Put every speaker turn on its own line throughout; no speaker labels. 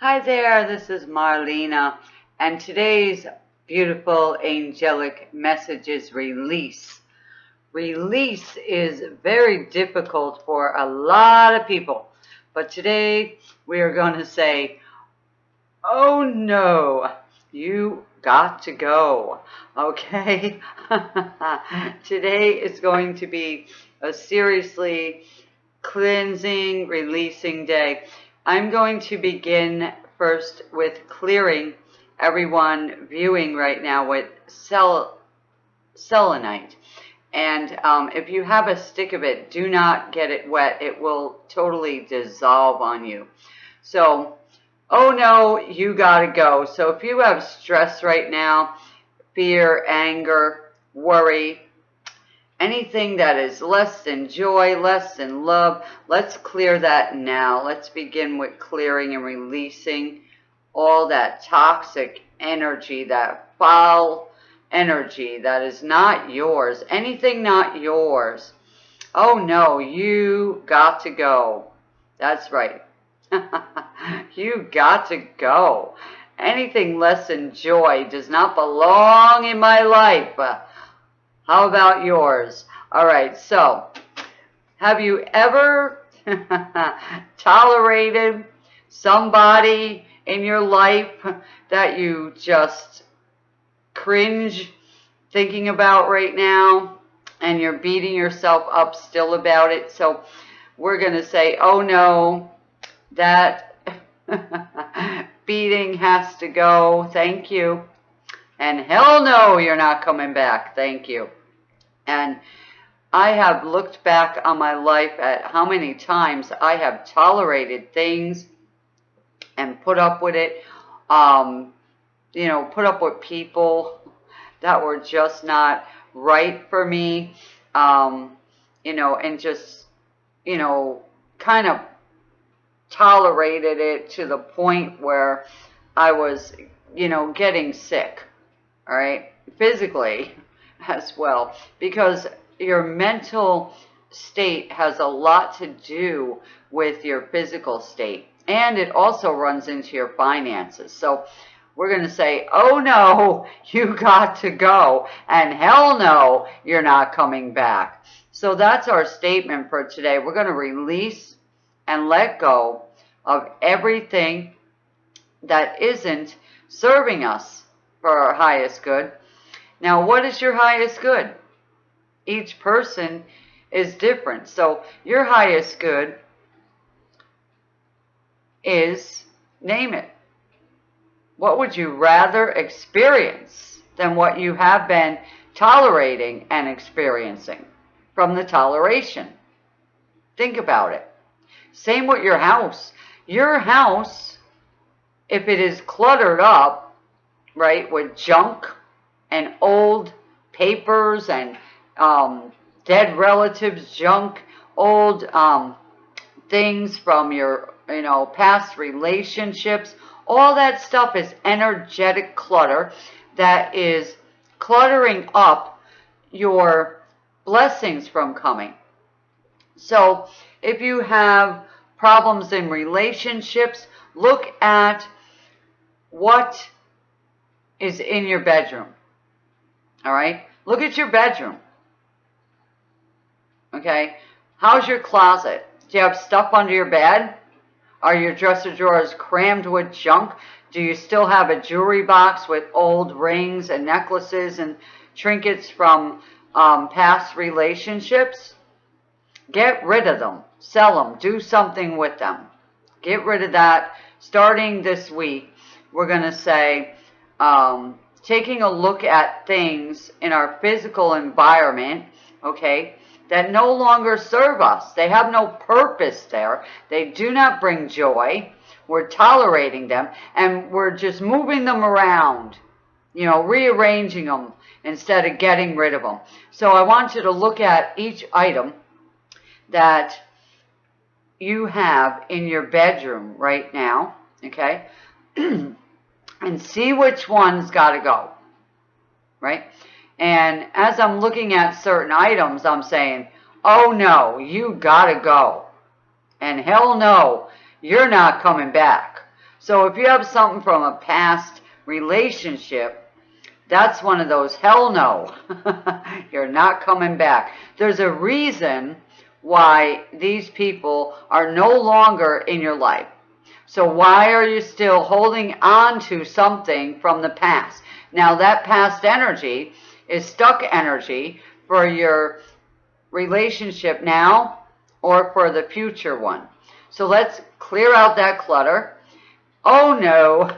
Hi there, this is Marlena, and today's beautiful angelic message is release. Release is very difficult for a lot of people, but today we are going to say, oh no, you got to go, okay? today is going to be a seriously cleansing, releasing day. I'm going to begin first with clearing everyone viewing right now with cell, selenite. And um, if you have a stick of it, do not get it wet. It will totally dissolve on you. So, oh no, you gotta go. So if you have stress right now, fear, anger, worry, anything that is less than joy, less than love, let's clear that now. Let's begin with clearing and releasing all that toxic energy, that foul energy that is not yours, anything not yours. Oh no, you got to go. That's right. you got to go. Anything less than joy does not belong in my life. How about yours? All right, so have you ever tolerated somebody in your life that you just cringe thinking about right now and you're beating yourself up still about it? So we're going to say, oh no, that beating has to go. Thank you. And hell no, you're not coming back. Thank you. And I have looked back on my life at how many times I have tolerated things and put up with it. Um, you know, put up with people that were just not right for me. Um, you know, and just, you know, kind of tolerated it to the point where I was, you know, getting sick. All right, physically as well because your mental state has a lot to do with your physical state and it also runs into your finances. So we're going to say, oh no, you got to go and hell no, you're not coming back. So that's our statement for today. We're going to release and let go of everything that isn't serving us for our highest good now, what is your highest good? Each person is different. So your highest good is, name it. What would you rather experience than what you have been tolerating and experiencing from the toleration? Think about it. Same with your house. Your house, if it is cluttered up, right, with junk, and old papers and um, dead relatives junk, old um, things from your, you know, past relationships. All that stuff is energetic clutter that is cluttering up your blessings from coming. So if you have problems in relationships, look at what is in your bedroom. All right. Look at your bedroom. Okay. How's your closet? Do you have stuff under your bed? Are your dresser drawers crammed with junk? Do you still have a jewelry box with old rings and necklaces and trinkets from um, past relationships? Get rid of them. Sell them. Do something with them. Get rid of that. Starting this week, we're going to say, um, taking a look at things in our physical environment, okay, that no longer serve us. They have no purpose there. They do not bring joy. We're tolerating them and we're just moving them around, you know, rearranging them instead of getting rid of them. So I want you to look at each item that you have in your bedroom right now, okay? and see which one's got to go, right? And as I'm looking at certain items, I'm saying, oh no, you got to go. And hell no, you're not coming back. So if you have something from a past relationship, that's one of those, hell no, you're not coming back. There's a reason why these people are no longer in your life. So why are you still holding on to something from the past? Now that past energy is stuck energy for your relationship now or for the future one. So let's clear out that clutter. Oh no,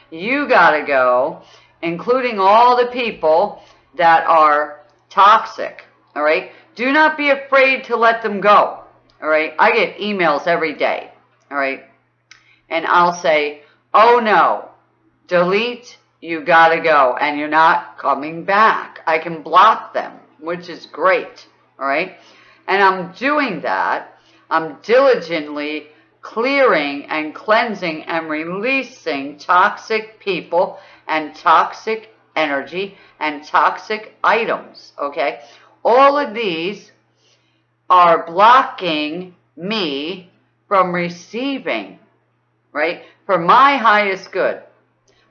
you gotta go, including all the people that are toxic, all right? Do not be afraid to let them go, all right? I get emails every day, all right? And I'll say, oh no, delete, you gotta go, and you're not coming back. I can block them, which is great, all right? And I'm doing that. I'm diligently clearing and cleansing and releasing toxic people and toxic energy and toxic items, okay? All of these are blocking me from receiving, right? For my highest good.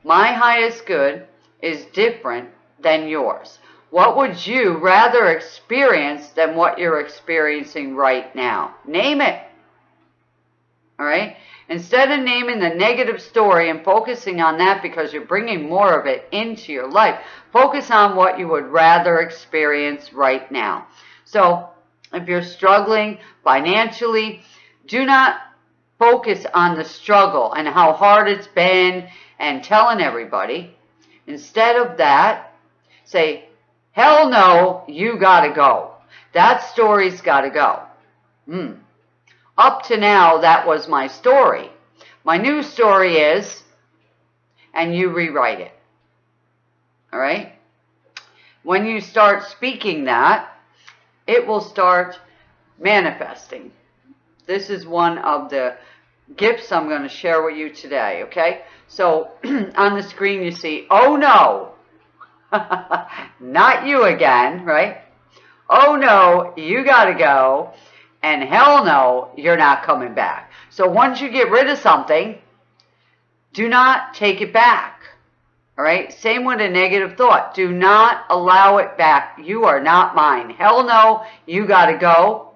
My highest good is different than yours. What would you rather experience than what you're experiencing right now? Name it. All right? Instead of naming the negative story and focusing on that because you're bringing more of it into your life, focus on what you would rather experience right now. So, if you're struggling financially, do not focus on the struggle and how hard it's been and telling everybody. Instead of that, say, Hell no, you gotta go. That story's gotta go. Hmm. Up to now, that was my story. My new story is, and you rewrite it. All right? When you start speaking that, it will start manifesting. This is one of the gifts I'm going to share with you today, okay? So on the screen you see, oh no, Not you again, right? Oh no, you gotta go. And hell no, you're not coming back. So once you get rid of something, do not take it back. All right? Same with a negative thought. Do not allow it back. You are not mine. Hell no, you got to go.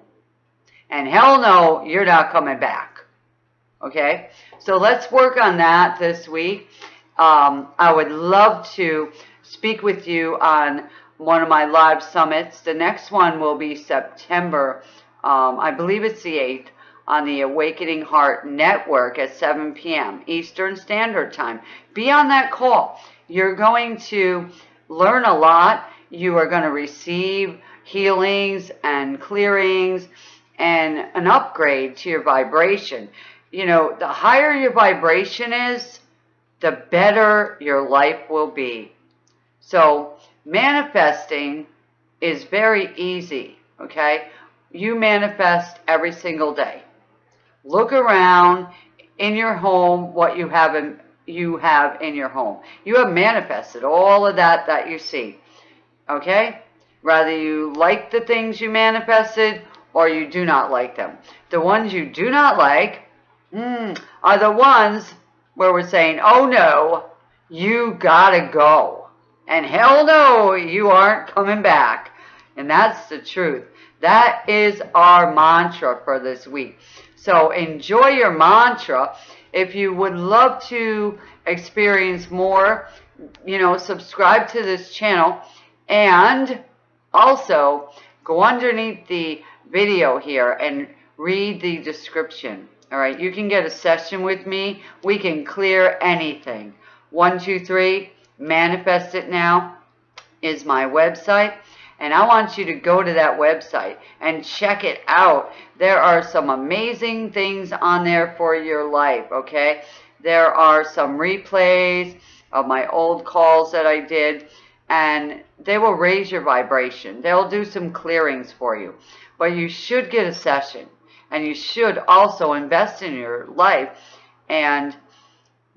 And hell no, you're not coming back. Okay? So let's work on that this week. Um, I would love to speak with you on one of my live summits. The next one will be September, um, I believe it's the 8th, on the Awakening Heart Network at 7 p.m. Eastern Standard Time. Be on that call. You're going to learn a lot. You are going to receive healings and clearings and an upgrade to your vibration. You know, the higher your vibration is, the better your life will be. So manifesting is very easy, okay? You manifest every single day. Look around in your home what you have in, you have in your home. You have manifested all of that that you see, okay? Whether you like the things you manifested or you do not like them. The ones you do not like mm, are the ones where we're saying, oh no, you gotta go. And hell no, you aren't coming back. And that's the truth. That is our mantra for this week. So enjoy your mantra. If you would love to experience more, you know, subscribe to this channel and also go underneath the video here and read the description. All right, you can get a session with me. We can clear anything. One, two, three Manifest It Now is my website. And I want you to go to that website and check it out. There are some amazing things on there for your life, okay? There are some replays of my old calls that I did, and they will raise your vibration. They'll do some clearings for you. But you should get a session, and you should also invest in your life and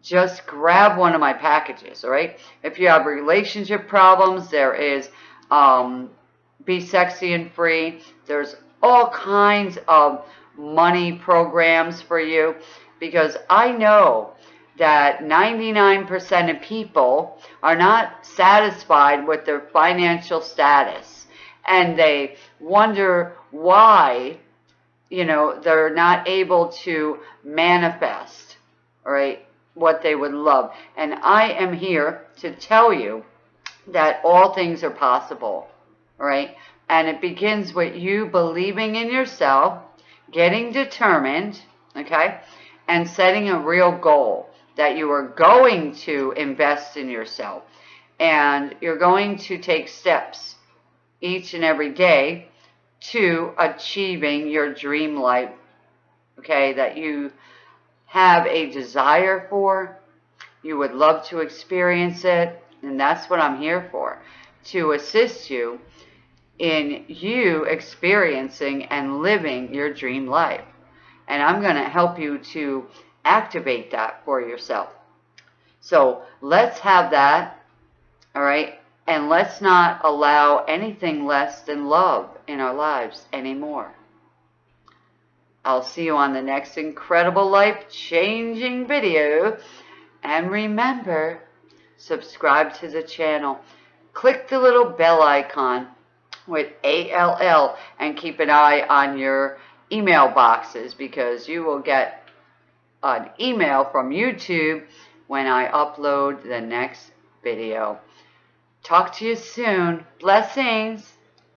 just grab one of my packages, all right? If you have relationship problems, there is um, Be Sexy and Free. There's all kinds of money programs for you because I know that 99% of people are not satisfied with their financial status and they wonder why you know they're not able to manifest right what they would love. And i am here to tell you that all things are possible right? And it begins with you believing in yourself getting determined okay and setting a real goal that you are going to invest in yourself. And you're going to take steps each and every day to achieving your dream life, okay, that you have a desire for, you would love to experience it, and that's what I'm here for, to assist you in you experiencing and living your dream life. And I'm going to help you to activate that for yourself. So let's have that, all right? And let's not allow anything less than love in our lives anymore. I'll see you on the next incredible life-changing video. And remember, subscribe to the channel. Click the little bell icon with ALL and keep an eye on your email boxes because you will get an email from YouTube when I upload the next video. Talk to you soon. Blessings.